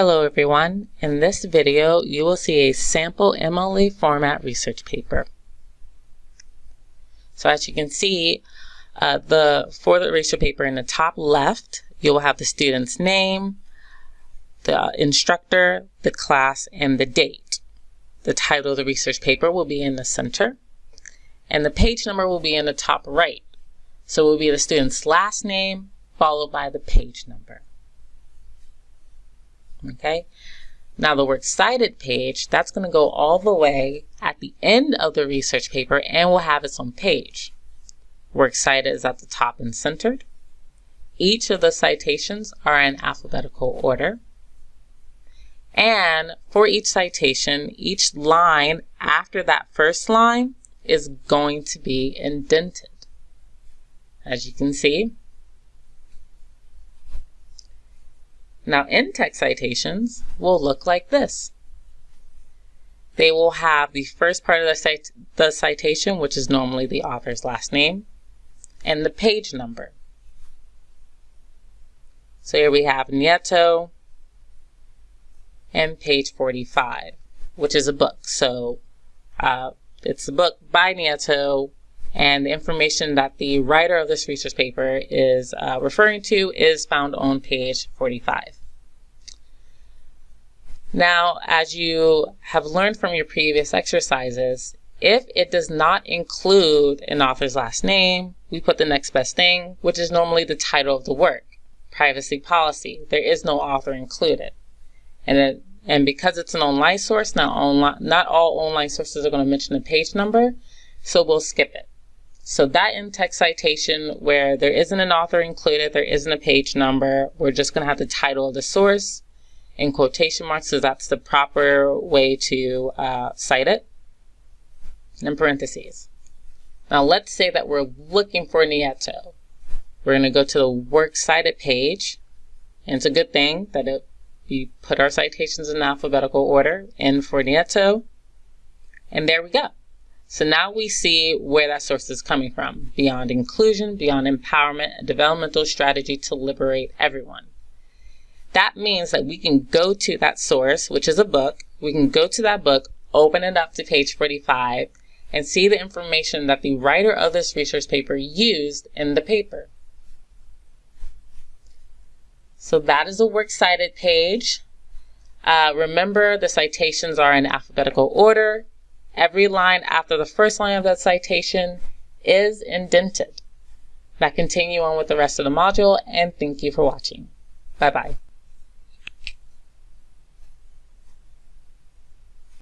Hello everyone. In this video, you will see a sample MLA format research paper. So as you can see, uh, the for the research paper in the top left, you will have the student's name, the instructor, the class, and the date. The title of the research paper will be in the center, and the page number will be in the top right. So it will be the student's last name followed by the page number. Okay. Now the works cited page, that's going to go all the way at the end of the research paper and will have its own page. Works cited is at the top and centered. Each of the citations are in alphabetical order. And for each citation, each line after that first line is going to be indented. As you can see, Now, in-text citations will look like this. They will have the first part of the, cit the citation, which is normally the author's last name, and the page number. So here we have Nieto and page 45, which is a book. So uh, it's a book by Nieto, and the information that the writer of this research paper is uh, referring to is found on page 45. Now, as you have learned from your previous exercises, if it does not include an author's last name, we put the next best thing, which is normally the title of the work. Privacy policy. There is no author included. And it, and because it's an online source, not, online, not all online sources are going to mention a page number, so we'll skip it. So that in-text citation where there isn't an author included, there isn't a page number, we're just going to have the title of the source, in quotation marks so that's the proper way to uh, cite it, in parentheses. Now let's say that we're looking for Nieto. We're going to go to the works cited page, and it's a good thing that it, we put our citations in alphabetical order, N for Nieto, and there we go. So now we see where that source is coming from. Beyond inclusion, beyond empowerment, a developmental strategy to liberate everyone. That means that we can go to that source, which is a book. We can go to that book, open it up to page 45, and see the information that the writer of this research paper used in the paper. So that is a works cited page. Uh, remember, the citations are in alphabetical order. Every line after the first line of that citation is indented. Now continue on with the rest of the module, and thank you for watching. Bye-bye.